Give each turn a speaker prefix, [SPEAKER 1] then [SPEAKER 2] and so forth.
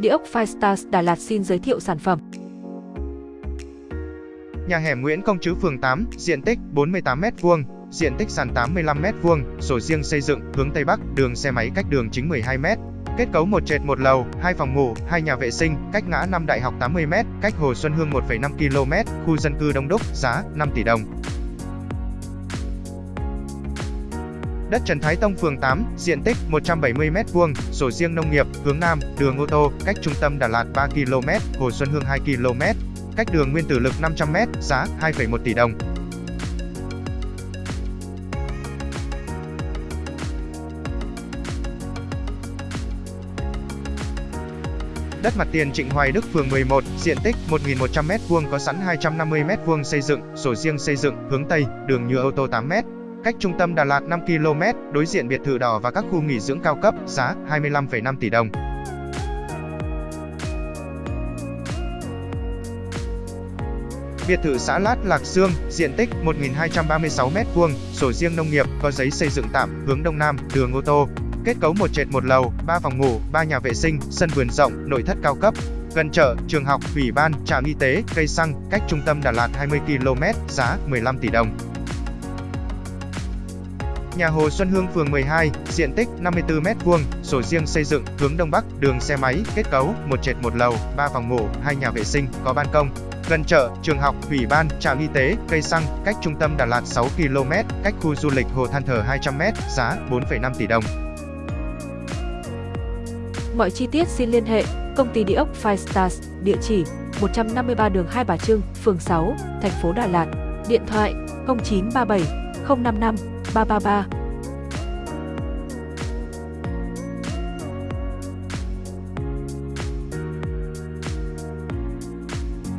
[SPEAKER 1] Địa ốc Firestars Đà Lạt xin giới thiệu sản phẩm.
[SPEAKER 2] Nhà hẻm Nguyễn Công Trứ phường 8, diện tích 48m2, diện tích sàn 85m2, sổ riêng xây dựng, hướng Tây Bắc, đường xe máy cách đường chính 12m. Kết cấu một trệt một lầu, hai phòng ngủ, hai nhà vệ sinh, cách ngã năm đại học 80m, cách Hồ Xuân Hương 1,5 km, khu dân cư đông đúc, giá 5 tỷ đồng. Đất Trần Thái Tông phường 8, diện tích 170m2, sổ riêng nông nghiệp, hướng Nam, đường ô tô, cách trung tâm Đà Lạt 3 km, Hồ Xuân Hương 2 km, cách đường Nguyên Tử Lực 500m, giá 2,1 tỷ đồng. Đất mặt tiền Trịnh Hoài Đức phường 11, diện tích 1.100m2 có sẵn 250m2 xây dựng, sổ riêng xây dựng, hướng Tây, đường nhựa ô tô 8m, cách trung tâm Đà Lạt 5 km, đối diện biệt thự đỏ và các khu nghỉ dưỡng cao cấp, giá 25,5 tỷ đồng. Biệt thự xã Lát Lạc Sương, diện tích 1.236m2, sổ riêng nông nghiệp, có giấy xây dựng tạm, hướng Đông Nam, đường ô tô. Kết cấu một trệt một lầu, 3 phòng ngủ, 3 nhà vệ sinh, sân vườn rộng, nội thất cao cấp. Gần chợ, trường học, ủy ban, trạm y tế, cây xăng, cách trung tâm Đà Lạt 20 km, giá 15 tỷ đồng. Nhà Hồ Xuân Hương phường 12, diện tích 54m2, sổ riêng xây dựng, hướng Đông Bắc, đường xe máy, kết cấu, một trệt một lầu, 3 phòng ngủ, 2 nhà vệ sinh, có ban công. Gần chợ, trường học, ủy ban, trạm y tế, cây xăng, cách trung tâm Đà Lạt 6 km, cách khu du lịch Hồ Than Thở 200m, giá 4,5 tỷ đồng.
[SPEAKER 1] Mọi chi tiết xin liên hệ công ty địa ốc Firestars, địa chỉ 153 đường Hai Bà Trưng, phường 6, thành phố Đà Lạt, điện thoại 0937 055八八八。